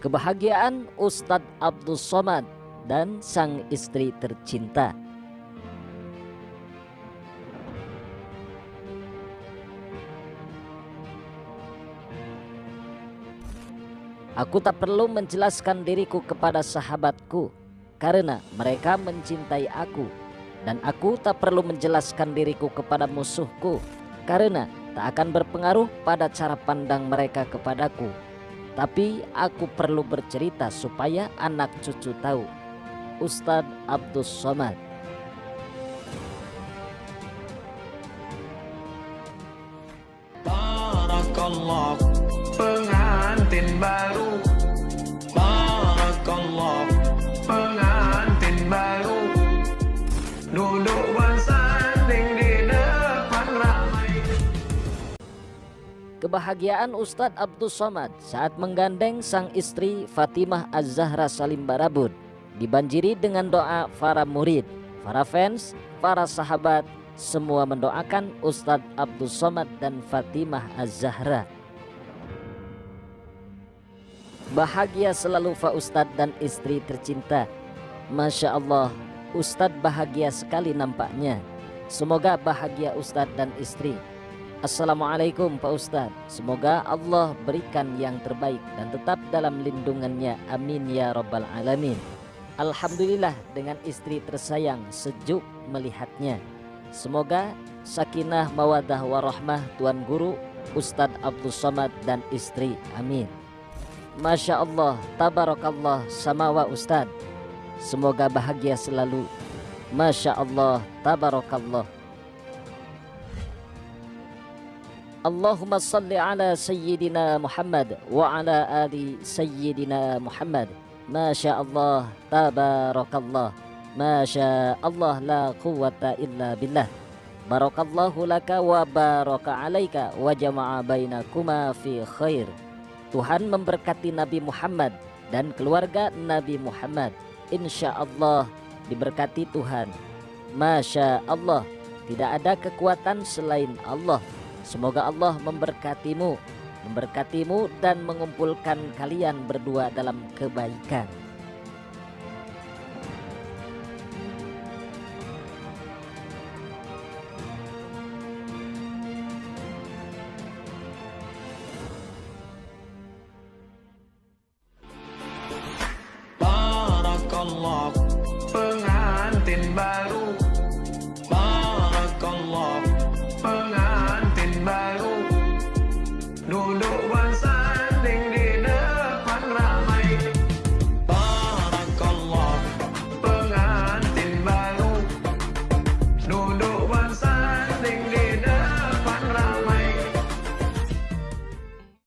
kebahagiaan Ustadz Abdul Somad dan sang istri tercinta. Aku tak perlu menjelaskan diriku kepada sahabatku karena mereka mencintai aku dan aku tak perlu menjelaskan diriku kepada musuhku karena tak akan berpengaruh pada cara pandang mereka kepadaku. Tapi aku perlu bercerita supaya anak cucu tahu. Ustadz Abdul Somad Barakallah pengantin baru Kebahagiaan Ustadz Abdul Somad saat menggandeng sang istri Fatimah Az-Zahra Salim Barabud dibanjiri dengan doa para murid, para fans, para sahabat, semua mendoakan Ustadz Abdul Somad dan Fatimah Az-Zahra. Bahagia selalu Fa Ustadz dan istri tercinta. Masya Allah, Ustadz bahagia sekali nampaknya. Semoga bahagia Ustadz dan istri. Assalamualaikum Pak Ustadz. Semoga Allah berikan yang terbaik dan tetap dalam lindungannya. Amin ya Rabbal Alamin. Alhamdulillah dengan istri tersayang sejuk melihatnya. Semoga sakinah mawadah warahmah Tuan Guru Ustadz Abdul Somad dan istri. Amin. Masya Allah Tabarakallah samawa Ustadz. Semoga bahagia selalu. Masya Allah Tabarakallah Allahumma salli ala Sayyidina Muhammad wa ala ali Sayyidina Muhammad. Masya Allah Tabarakallah. Masya Allah la quwata illa billah. Barakallahu laka wa baraka alaika wa jama'a bainakuma fi khair. Tuhan memberkati Nabi Muhammad dan keluarga Nabi Muhammad. Insya Allah diberkati Tuhan. Masya Allah tidak ada kekuatan selain Allah Semoga Allah memberkatimu, memberkatimu dan mengumpulkan kalian berdua dalam kebaikan. Barakallah